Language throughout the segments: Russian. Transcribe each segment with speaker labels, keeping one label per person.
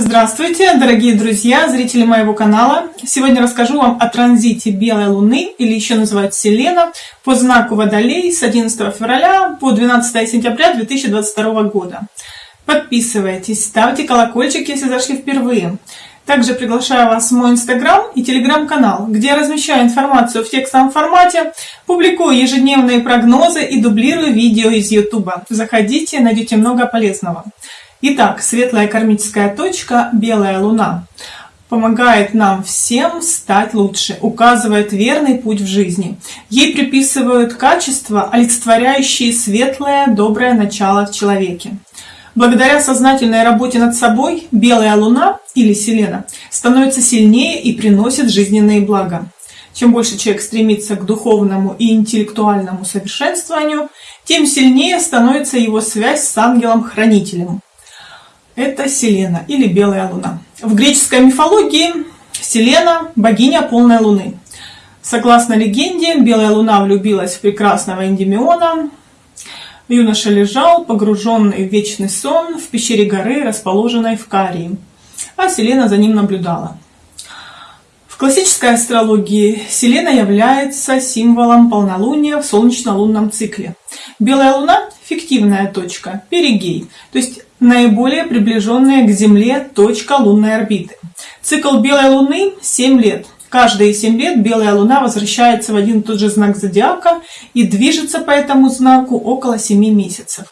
Speaker 1: Здравствуйте, дорогие друзья, зрители моего канала! Сегодня расскажу вам о транзите Белой Луны, или еще называют Селена, по знаку Водолей с 11 февраля по 12 сентября 2022 года. Подписывайтесь, ставьте колокольчик, если зашли впервые. Также приглашаю вас в мой инстаграм и телеграм-канал, где я размещаю информацию в текстовом формате, публикую ежедневные прогнозы и дублирую видео из ютуба. Заходите, найдете много полезного. Итак, светлая кармическая точка, белая луна, помогает нам всем стать лучше, указывает верный путь в жизни. Ей приписывают качества, олицетворяющие светлое, доброе начало в человеке. Благодаря сознательной работе над собой, белая луна или селена становится сильнее и приносит жизненные блага. Чем больше человек стремится к духовному и интеллектуальному совершенствованию, тем сильнее становится его связь с ангелом-хранителем. Это Селена или Белая Луна. В греческой мифологии Селена – богиня полной луны. Согласно легенде, Белая Луна влюбилась в прекрасного Эндемиона. Юноша лежал, погруженный в вечный сон, в пещере горы, расположенной в Карии, а Селена за ним наблюдала. В классической астрологии Селена является символом полнолуния в солнечно-лунном цикле. Белая Луна – фиктивная точка, перигей, то есть наиболее приближенная к Земле точка лунной орбиты. Цикл белой Луны 7 лет. Каждые 7 лет белая Луна возвращается в один и тот же знак зодиака и движется по этому знаку около 7 месяцев.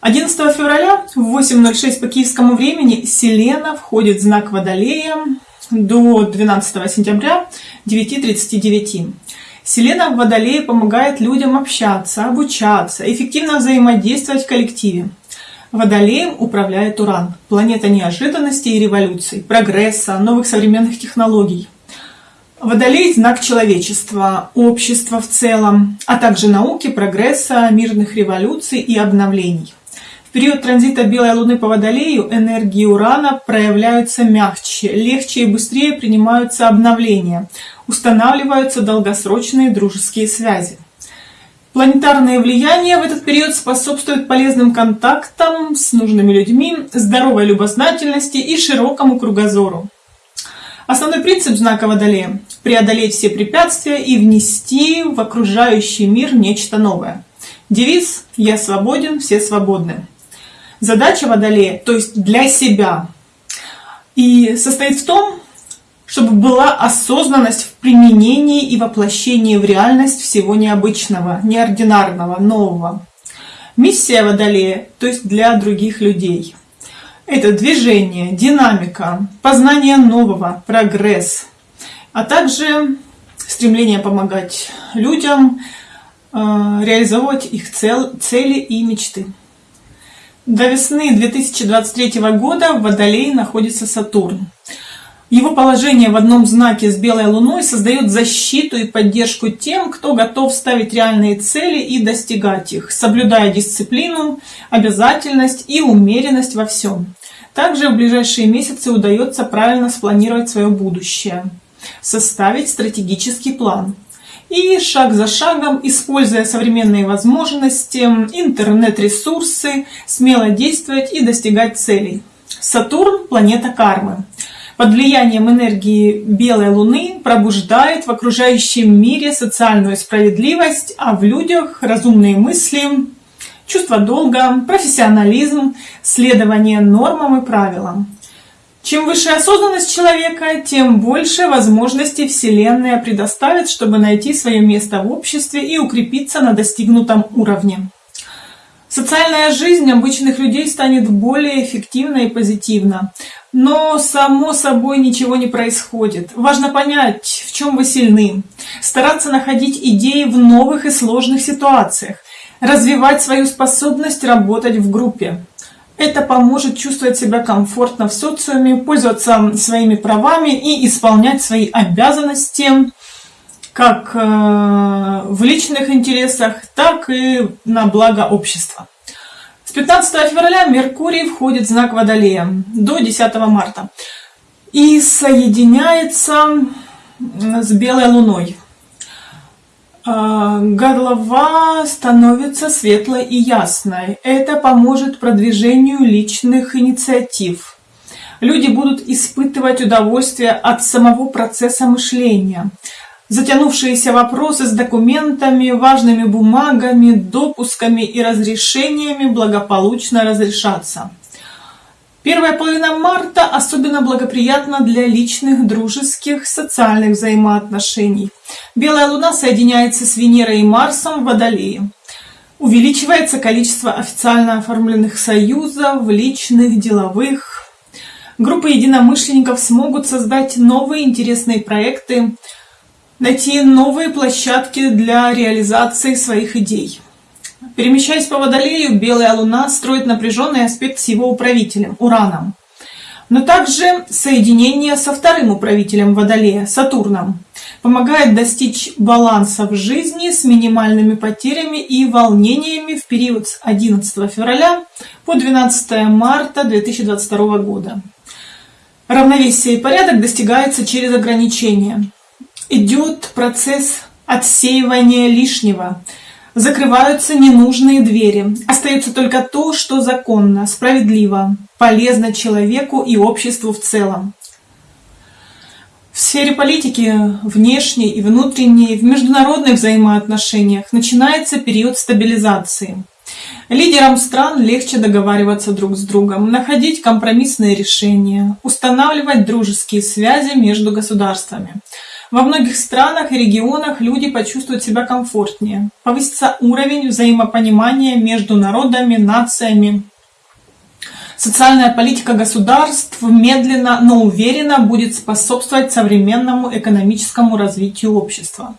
Speaker 1: 11 февраля в 8.06 по киевскому времени Селена входит в знак Водолея до 12 сентября 9.39. Селена в Водолее помогает людям общаться, обучаться, эффективно взаимодействовать в коллективе. Водолеем управляет Уран, планета неожиданностей и революций, прогресса, новых современных технологий. Водолей – знак человечества, общества в целом, а также науки, прогресса, мирных революций и обновлений. В период транзита Белой Луны по Водолею энергии Урана проявляются мягче, легче и быстрее принимаются обновления, устанавливаются долгосрочные дружеские связи. Планетарное влияние в этот период способствует полезным контактам с нужными людьми, здоровой любознательности и широкому кругозору. Основной принцип знака Водолея – преодолеть все препятствия и внести в окружающий мир нечто новое. Девиз «Я свободен, все свободны». Задача Водолея, то есть для себя, и состоит в том, чтобы была осознанность в применении и воплощении в реальность всего необычного, неординарного, нового. Миссия Водолея, то есть для других людей. Это движение, динамика, познание нового, прогресс, а также стремление помогать людям э, реализовывать их цели и мечты. До весны 2023 года в Водолее находится Сатурн. Его положение в одном знаке с белой луной создает защиту и поддержку тем, кто готов ставить реальные цели и достигать их, соблюдая дисциплину, обязательность и умеренность во всем. Также в ближайшие месяцы удается правильно спланировать свое будущее, составить стратегический план. И шаг за шагом, используя современные возможности, интернет-ресурсы, смело действовать и достигать целей. Сатурн – планета кармы под влиянием энергии белой луны пробуждает в окружающем мире социальную справедливость, а в людях разумные мысли, чувство долга, профессионализм, следование нормам и правилам. Чем выше осознанность человека, тем больше возможностей Вселенная предоставит, чтобы найти свое место в обществе и укрепиться на достигнутом уровне. Социальная жизнь обычных людей станет более эффективна и позитивна. Но само собой ничего не происходит. Важно понять, в чем вы сильны. Стараться находить идеи в новых и сложных ситуациях. Развивать свою способность работать в группе. Это поможет чувствовать себя комфортно в социуме, пользоваться своими правами и исполнять свои обязанности как э, в личных интересах, так и на благо общества. С 15 февраля Меркурий входит в знак Водолея до 10 марта и соединяется с Белой Луной. Э, голова становится светлой и ясной. Это поможет продвижению личных инициатив. Люди будут испытывать удовольствие от самого процесса мышления. Затянувшиеся вопросы с документами, важными бумагами, допусками и разрешениями благополучно разрешатся. Первая половина марта особенно благоприятна для личных, дружеских, социальных взаимоотношений. Белая луна соединяется с Венерой и Марсом в Водолее. Увеличивается количество официально оформленных союзов, личных, деловых. Группы единомышленников смогут создать новые интересные проекты, найти новые площадки для реализации своих идей. Перемещаясь по Водолею, Белая Луна строит напряженный аспект с его управителем – Ураном. Но также соединение со вторым управителем Водолея – Сатурном помогает достичь баланса в жизни с минимальными потерями и волнениями в период с 11 февраля по 12 марта 2022 года. Равновесие и порядок достигается через ограничения. Идет процесс отсеивания лишнего – Закрываются ненужные двери. Остается только то, что законно, справедливо, полезно человеку и обществу в целом. В сфере политики, внешней и внутренней, в международных взаимоотношениях начинается период стабилизации. Лидерам стран легче договариваться друг с другом, находить компромиссные решения, устанавливать дружеские связи между государствами. Во многих странах и регионах люди почувствуют себя комфортнее, повысится уровень взаимопонимания между народами, нациями. Социальная политика государств медленно, но уверенно будет способствовать современному экономическому развитию общества.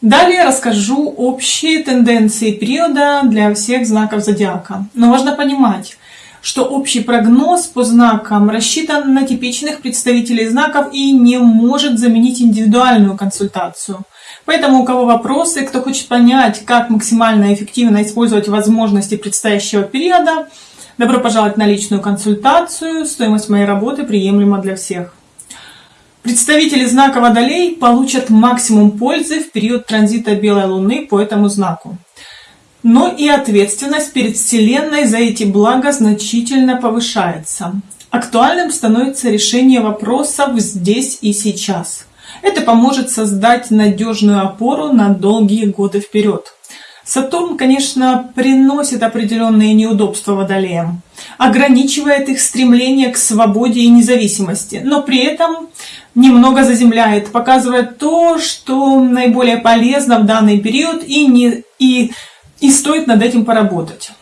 Speaker 1: Далее расскажу общие тенденции периода для всех знаков зодиака. Но важно понимать, что общий прогноз по знакам рассчитан на типичных представителей знаков и не может заменить индивидуальную консультацию. Поэтому у кого вопросы, кто хочет понять, как максимально эффективно использовать возможности предстоящего периода, добро пожаловать на личную консультацию. Стоимость моей работы приемлема для всех. Представители знака Водолей получат максимум пользы в период транзита Белой Луны по этому знаку но и ответственность перед Вселенной за эти блага значительно повышается. Актуальным становится решение вопросов здесь и сейчас. Это поможет создать надежную опору на долгие годы вперед. Сатурн, конечно, приносит определенные неудобства водолеям, ограничивает их стремление к свободе и независимости, но при этом немного заземляет, показывает то, что наиболее полезно в данный период и, не, и и стоит над этим поработать.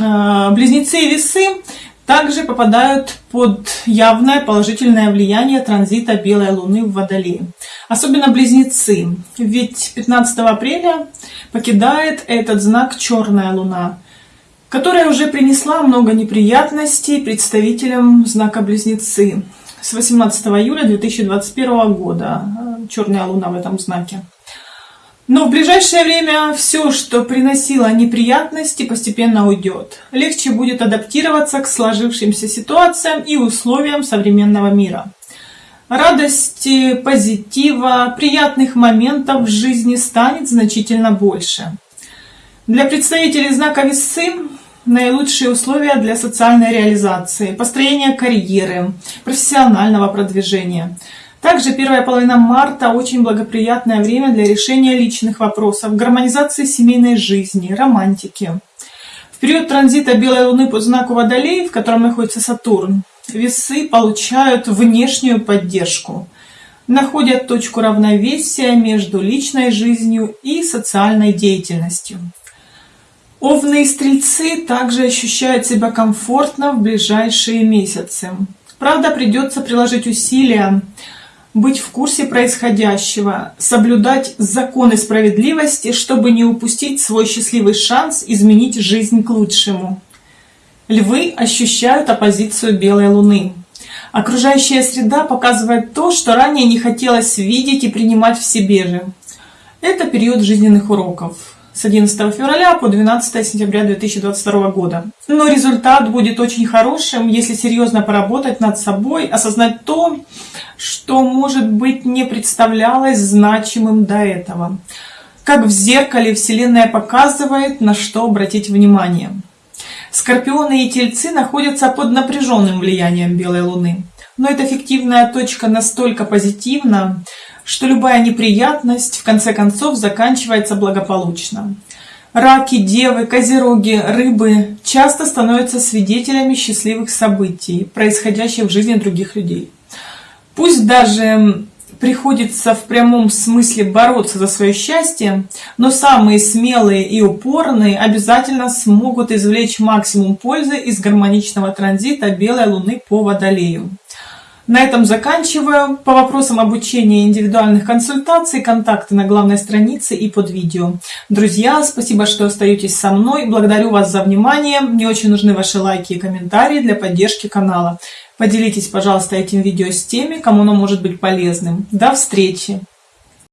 Speaker 1: А, близнецы и весы также попадают под явное положительное влияние транзита белой луны в Водолее. Особенно близнецы, ведь 15 апреля покидает этот знак черная луна, которая уже принесла много неприятностей представителям знака близнецы с 18 июля 2021 года. Черная луна в этом знаке. Но в ближайшее время все, что приносило неприятности, постепенно уйдет. Легче будет адаптироваться к сложившимся ситуациям и условиям современного мира. Радости, позитива, приятных моментов в жизни станет значительно больше. Для представителей знака весы наилучшие условия для социальной реализации, построения карьеры, профессионального продвижения – также первая половина марта очень благоприятное время для решения личных вопросов, гармонизации семейной жизни, романтики. В период транзита Белой Луны по знаку Водолей, в котором находится Сатурн, весы получают внешнюю поддержку, находят точку равновесия между личной жизнью и социальной деятельностью. Овны и стрельцы также ощущают себя комфортно в ближайшие месяцы. Правда, придется приложить усилия, быть в курсе происходящего, соблюдать законы справедливости, чтобы не упустить свой счастливый шанс изменить жизнь к лучшему. Львы ощущают оппозицию белой луны. Окружающая среда показывает то, что ранее не хотелось видеть и принимать в себе же. Это период жизненных уроков с 11 февраля по 12 сентября 2022 года. Но результат будет очень хорошим, если серьезно поработать над собой, осознать то, что, может быть, не представлялось значимым до этого. Как в зеркале Вселенная показывает, на что обратить внимание. Скорпионы и тельцы находятся под напряженным влиянием белой луны. Но эта фиктивная точка настолько позитивна, что любая неприятность в конце концов заканчивается благополучно. Раки, девы, козероги, рыбы часто становятся свидетелями счастливых событий, происходящих в жизни других людей. Пусть даже приходится в прямом смысле бороться за свое счастье, но самые смелые и упорные обязательно смогут извлечь максимум пользы из гармоничного транзита белой луны по водолею. На этом заканчиваю. По вопросам обучения индивидуальных консультаций, контакты на главной странице и под видео. Друзья, спасибо, что остаетесь со мной. Благодарю вас за внимание. Мне очень нужны ваши лайки и комментарии для поддержки канала. Поделитесь, пожалуйста, этим видео с теми, кому оно может быть полезным. До встречи!